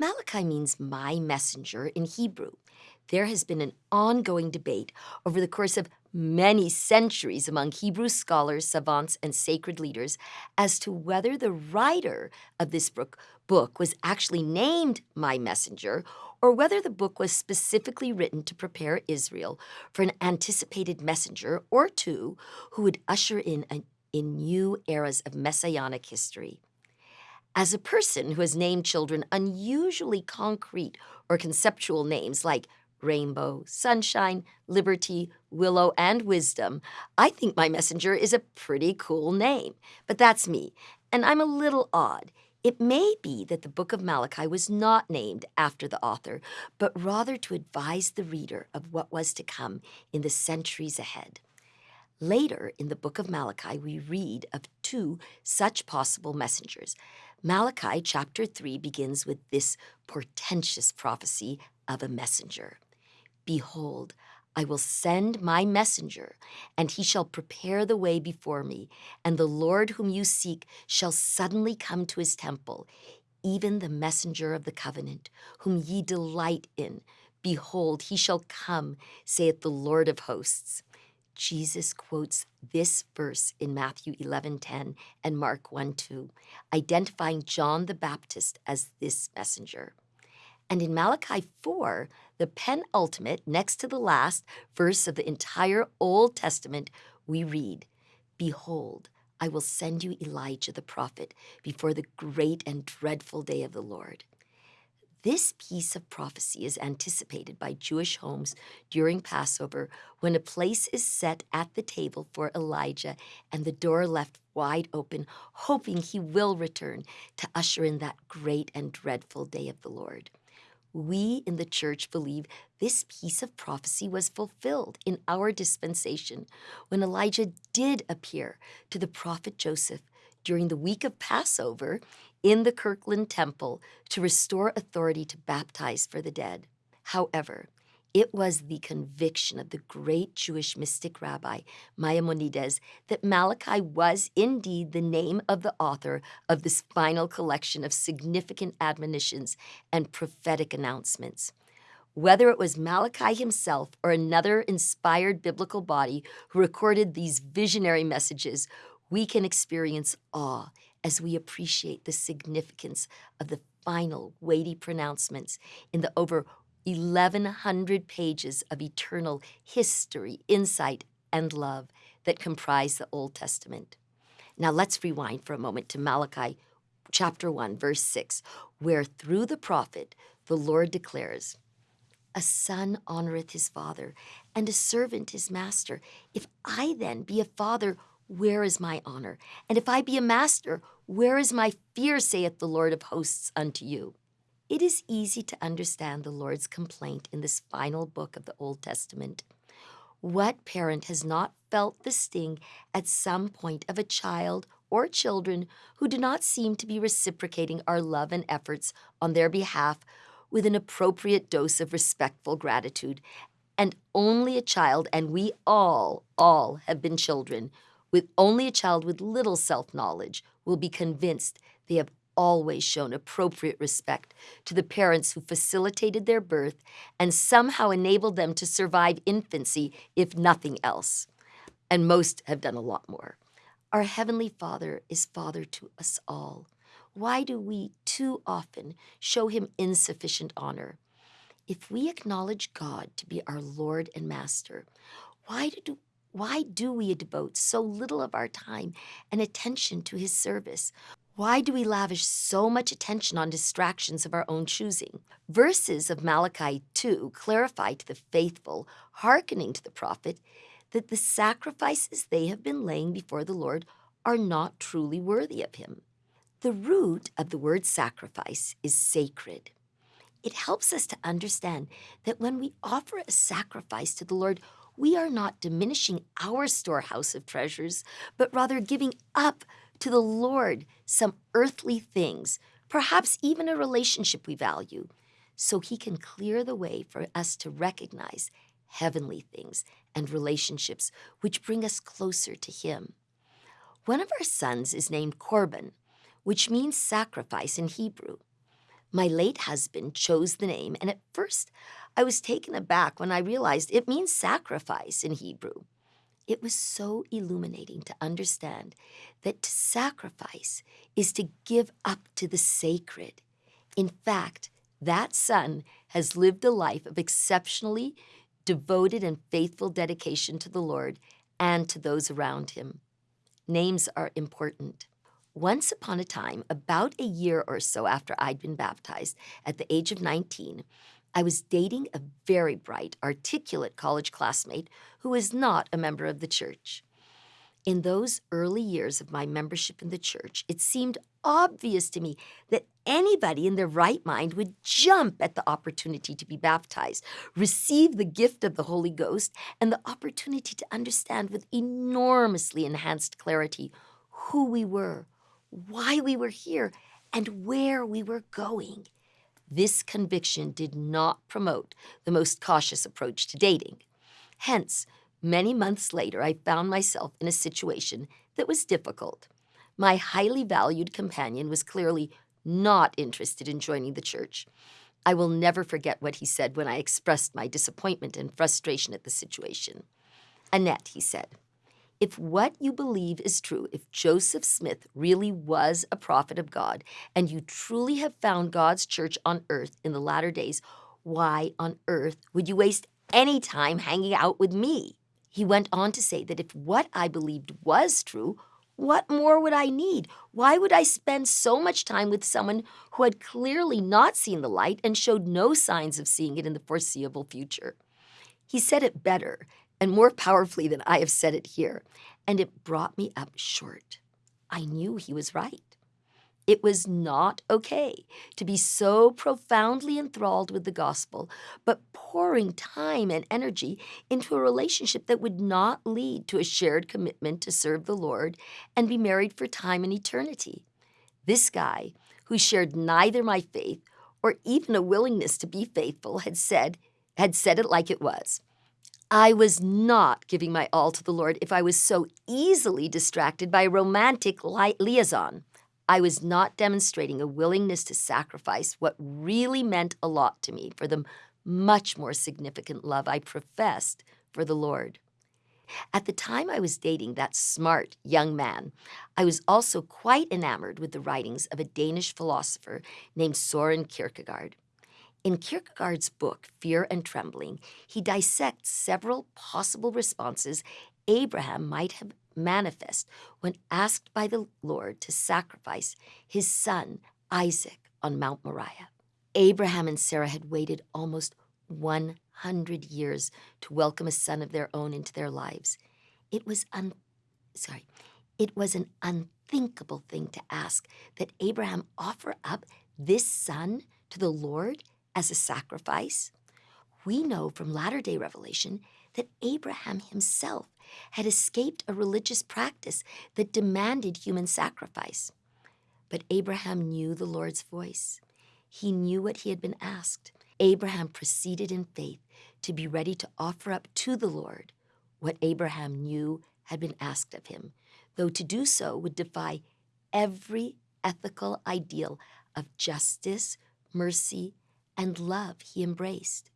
Malachi means my messenger in Hebrew. There has been an ongoing debate over the course of many centuries among Hebrew scholars, savants, and sacred leaders as to whether the writer of this book, book was actually named My Messenger or whether the book was specifically written to prepare Israel for an anticipated messenger or two who would usher in, a, in new eras of messianic history. As a person who has named children unusually concrete or conceptual names like rainbow, sunshine, liberty, willow, and wisdom, I think my messenger is a pretty cool name. But that's me, and I'm a little odd. It may be that the book of Malachi was not named after the author, but rather to advise the reader of what was to come in the centuries ahead. Later in the book of Malachi, we read of two such possible messengers. Malachi chapter 3 begins with this portentous prophecy of a messenger Behold, I will send my messenger, and he shall prepare the way before me, and the Lord whom you seek shall suddenly come to his temple, even the messenger of the covenant, whom ye delight in. Behold, he shall come, saith the Lord of hosts. Jesus quotes this verse in Matthew 11:10 and Mark 1:2, identifying John the Baptist as this messenger. And in Malachi 4, the penultimate, next to the last verse of the entire Old Testament, we read, Behold, I will send you Elijah the prophet before the great and dreadful day of the Lord. This piece of prophecy is anticipated by Jewish homes during Passover when a place is set at the table for Elijah and the door left wide open, hoping he will return to usher in that great and dreadful day of the Lord. We in the church believe this piece of prophecy was fulfilled in our dispensation when Elijah did appear to the prophet Joseph during the week of Passover in the Kirtland Temple to restore authority to baptize for the dead. However, it was the conviction of the great Jewish mystic rabbi Maimonides that Malachi was indeed the name of the author of this final collection of significant admonitions and prophetic announcements. Whether it was Malachi himself or another inspired biblical body who recorded these visionary messages, we can experience awe as we appreciate the significance of the final weighty pronouncements in the over 1,100 pages of eternal history, insight, and love that comprise the Old Testament. Now let's rewind for a moment to Malachi chapter 1, verse 6, where through the prophet the Lord declares, A son honoreth his father, and a servant his master. If I then be a father, where is my honor? And if I be a master, where is my fear, saith the Lord of hosts unto you? It is easy to understand the Lord's complaint in this final book of the Old Testament. What parent has not felt the sting at some point of a child or children who do not seem to be reciprocating our love and efforts on their behalf with an appropriate dose of respectful gratitude? And only a child, and we all, all have been children, with only a child with little self knowledge will be convinced they have always shown appropriate respect to the parents who facilitated their birth and somehow enabled them to survive infancy, if nothing else. And most have done a lot more. Our Heavenly Father is Father to us all. Why do we too often show Him insufficient honor? If we acknowledge God to be our Lord and Master, why do, why do we devote so little of our time and attention to his service? Why do we lavish so much attention on distractions of our own choosing? Verses of Malachi 2 clarify to the faithful, hearkening to the prophet, that the sacrifices they have been laying before the Lord are not truly worthy of him. The root of the word sacrifice is sacred. It helps us to understand that when we offer a sacrifice to the Lord, we are not diminishing our storehouse of treasures, but rather giving up to the Lord some earthly things, perhaps even a relationship we value, so He can clear the way for us to recognize heavenly things and relationships which bring us closer to Him. One of our sons is named Corban, which means sacrifice in Hebrew. My late husband chose the name, and at first I was taken aback when I realized it means sacrifice in Hebrew. It was so illuminating to understand that to sacrifice is to give up to the sacred. In fact, that son has lived a life of exceptionally devoted and faithful dedication to the Lord and to those around him. Names are important. Once upon a time, about a year or so after I'd been baptized, at the age of 19, I was dating a very bright, articulate college classmate who was not a member of the church. In those early years of my membership in the church, it seemed obvious to me that anybody in their right mind would jump at the opportunity to be baptized, receive the gift of the Holy Ghost, and the opportunity to understand with enormously enhanced clarity who we were, why we were here, and where we were going. This conviction did not promote the most cautious approach to dating. Hence, many months later, I found myself in a situation that was difficult. My highly valued companion was clearly not interested in joining the church. I will never forget what he said when I expressed my disappointment and frustration at the situation. Annette, he said, if what you believe is true, if Joseph Smith really was a prophet of God, and you truly have found God's church on earth in the latter days, why on earth would you waste any time hanging out with me? He went on to say that if what I believed was true, what more would I need? Why would I spend so much time with someone who had clearly not seen the light and showed no signs of seeing it in the foreseeable future? He said it better and more powerfully than I have said it here, and it brought me up short. I knew he was right. It was not okay to be so profoundly enthralled with the gospel, but pouring time and energy into a relationship that would not lead to a shared commitment to serve the Lord and be married for time and eternity. This guy, who shared neither my faith or even a willingness to be faithful, had said, had said it like it was. I was not giving my all to the Lord if I was so easily distracted by a romantic li- liaison. I was not demonstrating a willingness to sacrifice what really meant a lot to me for the much more significant love I professed for the Lord. At the time I was dating that smart young man, I was also quite enamored with the writings of a Danish philosopher named Soren Kierkegaard. In Kierkegaard's book, Fear and Trembling, he dissects several possible responses Abraham might have manifest when asked by the Lord to sacrifice his son Isaac on Mount Moriah. Abraham and Sarah had waited almost 100 years to welcome a son of their own into their lives. It was un- sorry, it was an unthinkable thing to ask that Abraham offer up this son to the Lord as a sacrifice. We know from latter day revelation that Abraham himself had escaped a religious practice that demanded human sacrifice. But Abraham knew the Lord's voice. He knew what he had been asked. Abraham proceeded in faith to be ready to offer up to the Lord what Abraham knew had been asked of him, though to do so would defy every ethical ideal of justice, mercy, and love he embraced.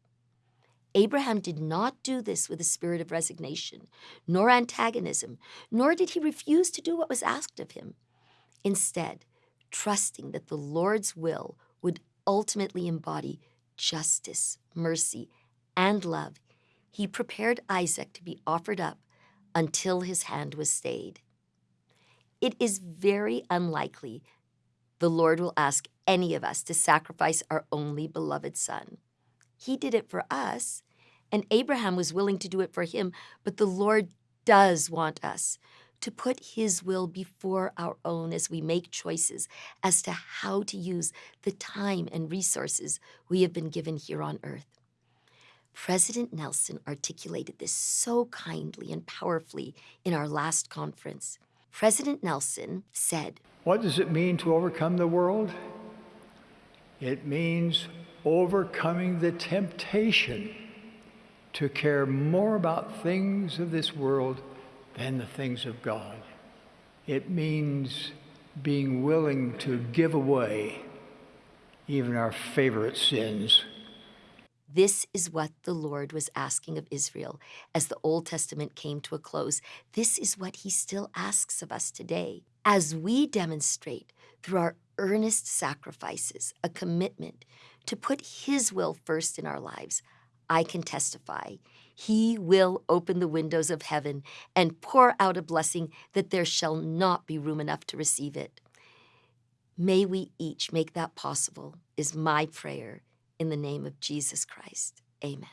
Abraham did not do this with a spirit of resignation, nor antagonism, nor did he refuse to do what was asked of him. Instead, trusting that the Lord's will would ultimately embody justice, mercy, and love, he prepared Isaac to be offered up until his hand was stayed. It is very unlikely the Lord will ask any of us to sacrifice our only beloved son. He did it for us, and Abraham was willing to do it for him, but the Lord does want us to put his will before our own as we make choices as to how to use the time and resources we have been given here on earth. President Nelson articulated this so kindly and powerfully in our last conference. President Nelson said, What does it mean to overcome the world? It means overcoming the temptation to care more about things of this world than the things of God. It means being willing to give away even our favorite sins. This is what the Lord was asking of Israel as the Old Testament came to a close. This is what he still asks of us today. As we demonstrate through our earnest sacrifices a commitment to put his will first in our lives, I can testify he will open the windows of heaven and pour out a blessing that there shall not be room enough to receive it. May we each make that possible, is my prayer in the name of Jesus Christ. Amen.